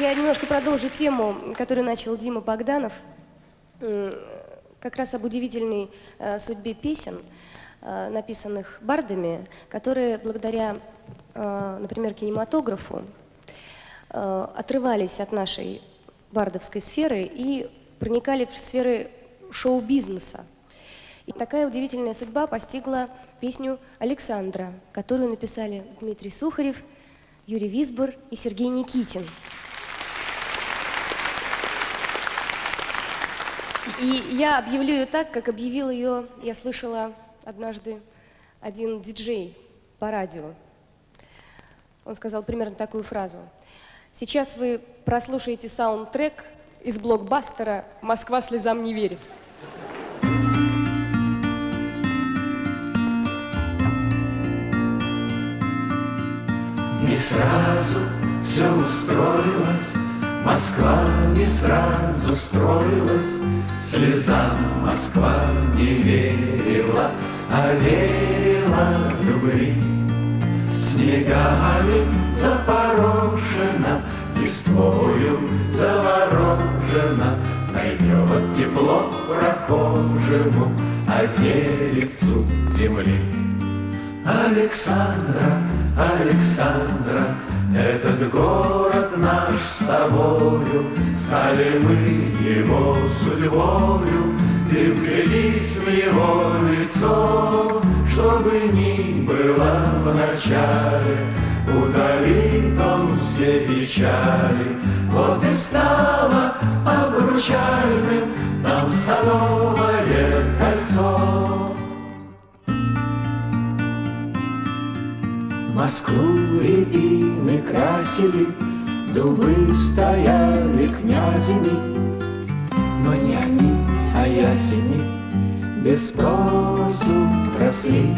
я немножко продолжу тему, которую начал Дима Богданов, как раз об удивительной э, судьбе песен, э, написанных бардами, которые благодаря, э, например, кинематографу отрывались от нашей бардовской сферы и проникали в сферы шоу-бизнеса. И такая удивительная судьба постигла песню «Александра», которую написали Дмитрий Сухарев, Юрий Висбор и Сергей Никитин. И я объявлю ее так, как объявил ее, я слышала однажды один диджей по радио. Он сказал примерно такую фразу. Сейчас вы прослушаете саундтрек из блокбастера «Москва слезам не верит». Не сразу все устроилось, Москва не сразу строилась, Слезам Москва не верила, А верила любви. Снегами запорошена, Листвою заворожена, Найдет тепло прохожему, А деревцу земли. Александра, Александра, этот город наш с тобою, Стали мы его судьбою, Ты вглядись в его лицо, Чтобы ни было в начале, Удалит он все печали. Вот и стало обручальным Нам садовое кольцо. Москву рябины красили, Дубы стояли князями, Но не они, а ясени Без спросу росли.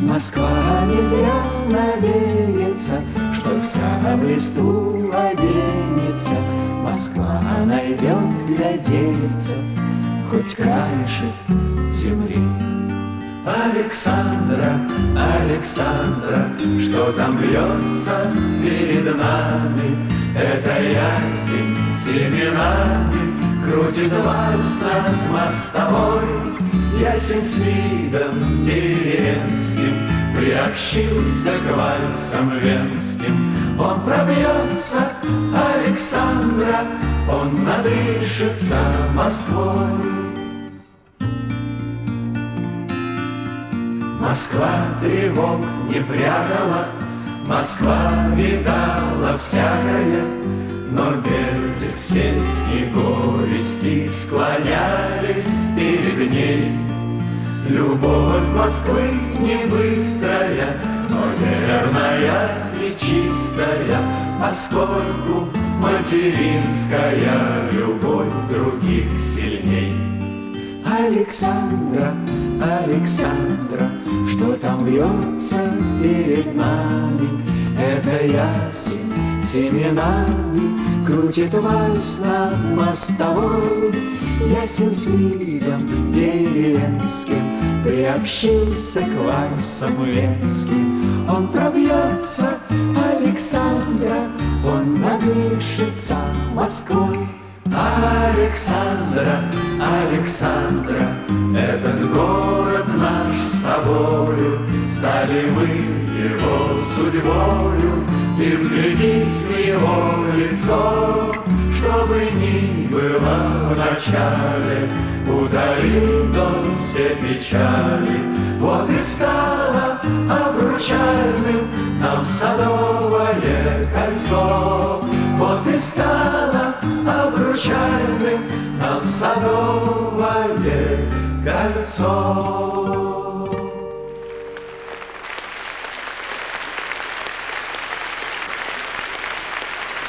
Москва не зря надеется, Что в листу оденется. Москва найдет для деревца Хоть краешек земли. Александра, Александра, что там бьется перед нами? Это ясень семенами крутит вальс над мостовой. Ясень с видом деревенским приобщился к вальсам венским. Он пробьется, Александра, он надышится Москвой. Москва тревог не прятала, Москва видала всякое, Но беды все и горести Склонялись перед ней. Любовь Москвы не быстрая, Но верная и чистая, Поскольку материнская Любовь других сильней. Александра, Александра, что там вьется перед нами? Это ясень семенами крутит вальс над мостовой. Ясен с видом деревенским приобщился к вальсам венским. Он пробьется, Александра, он надышится Москвой. Александра, Александра, этот город наш с тобою, Стали мы его судьбою, Ты вглядись в его лицо, Чтобы ни было в начале, Удалит он все печали. Вот и стало обручальным Нам садовое кольцо, Вот и стало обручальным нам садовое. قلب ساز